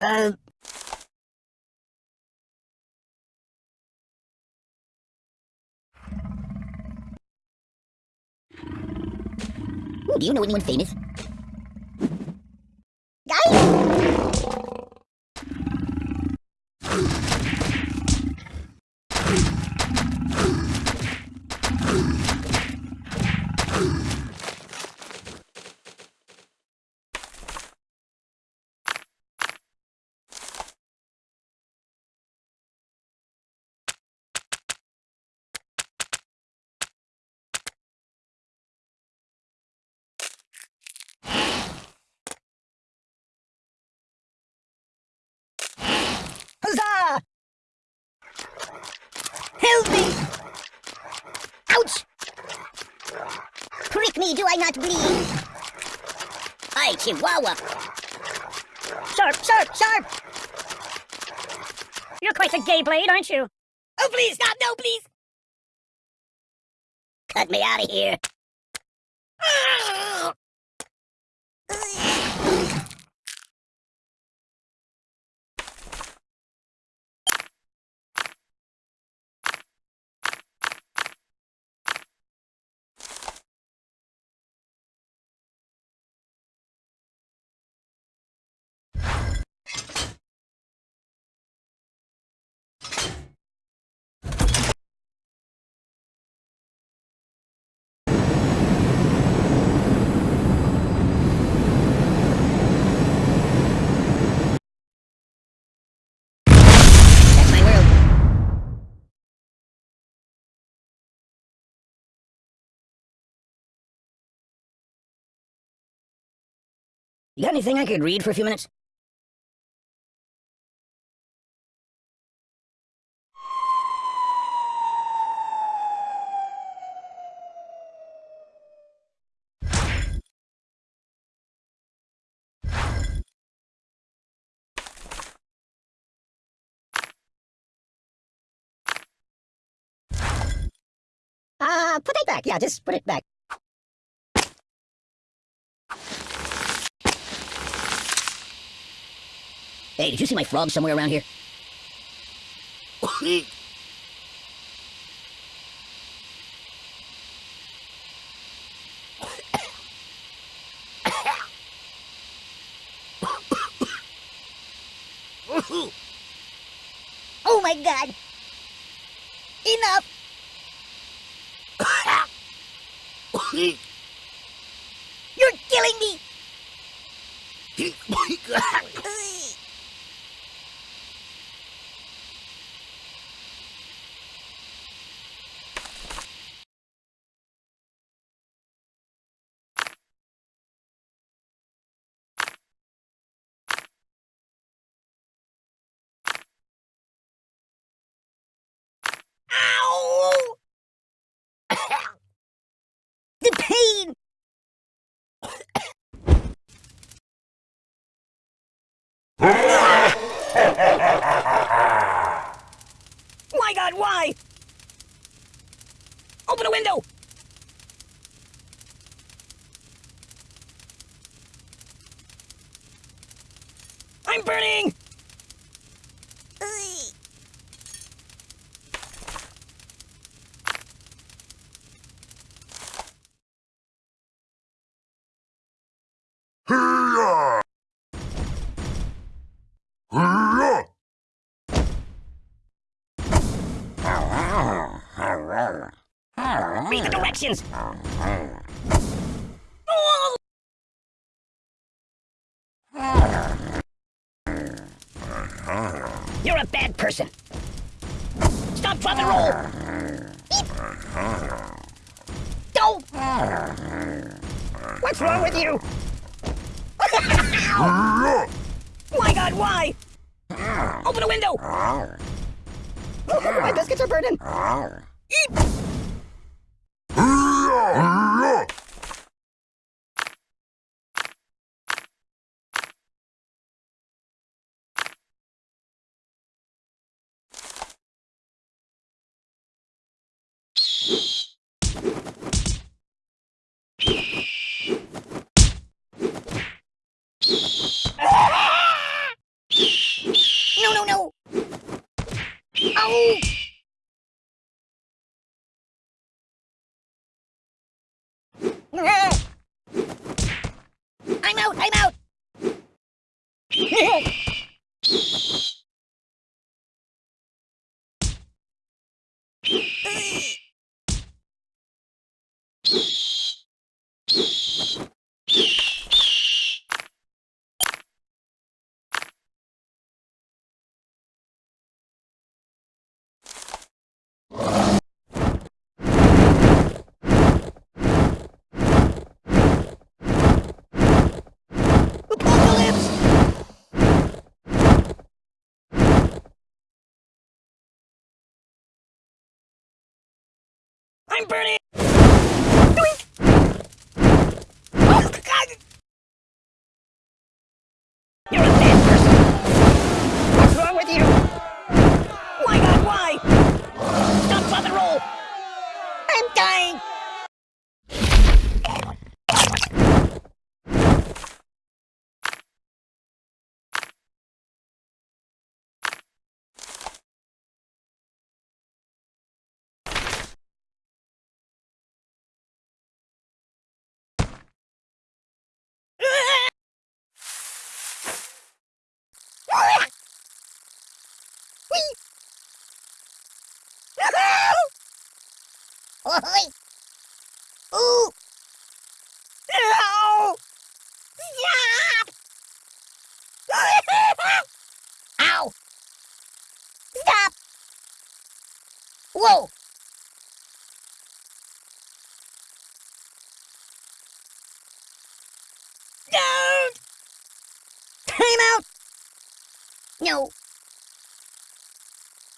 Um, Ooh, do you know anyone famous? Help me! Ouch! Prick me, do I not bleed? Hi, Chihuahua! Sharp, sharp, sharp! You're quite a gay blade, aren't you? Oh, please, stop! No, please! Cut me out of here! You got anything I could read for a few minutes? Uh, put it back. Yeah, just put it back. Hey, did you see my frog somewhere around here? oh my god! Enough! You're killing me! Why? Open a window! I'm burning! Read the directions! You're a bad person! Stop, drop, and roll! Don't! What's wrong with you? My god, why? Open a window! my biscuits are burning! Ow! Out, I'm out! I'm burning! Ôi! Ừ! No!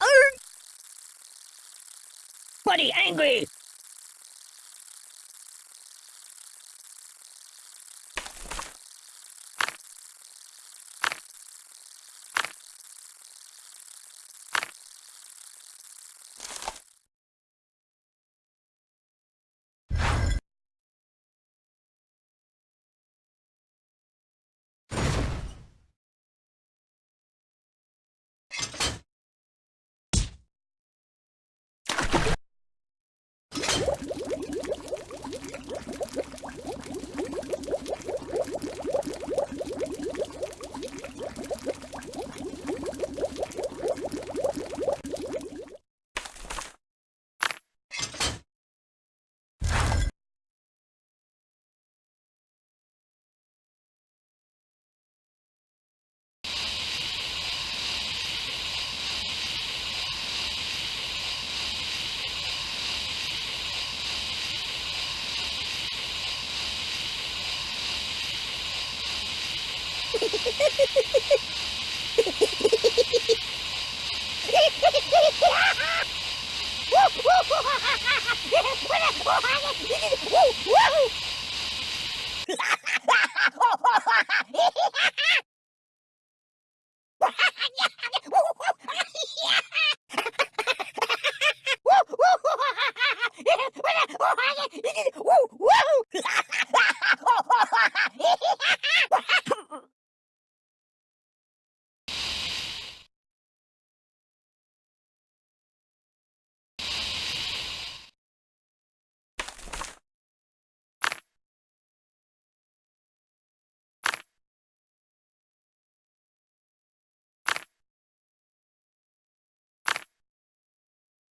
Arr! Buddy, angry!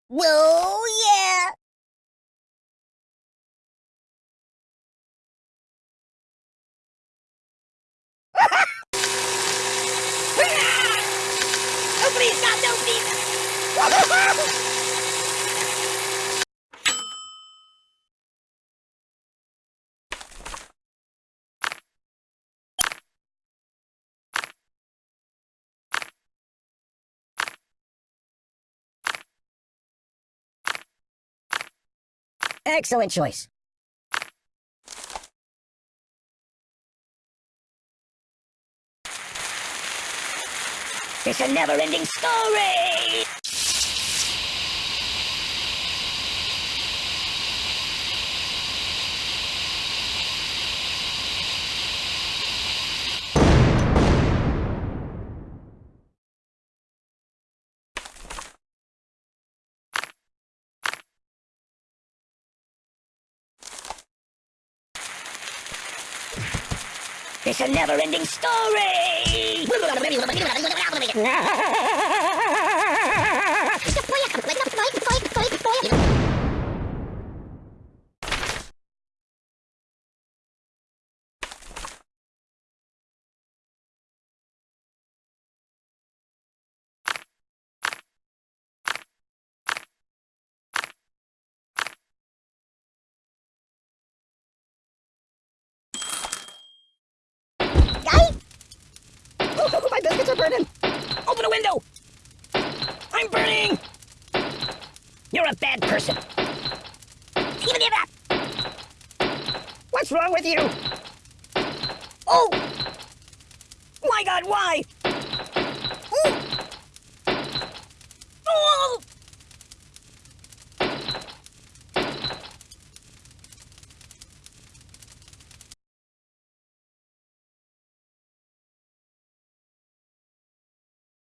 Whoa, yeah! Oh, please, God, no, please! Excellent choice. It's a never-ending story! It's a never-ending story! Guy? Oh, my biscuits are burning! Open a window! I'm burning! You're a bad person. Even give up! What's wrong with you? Oh! My god, why?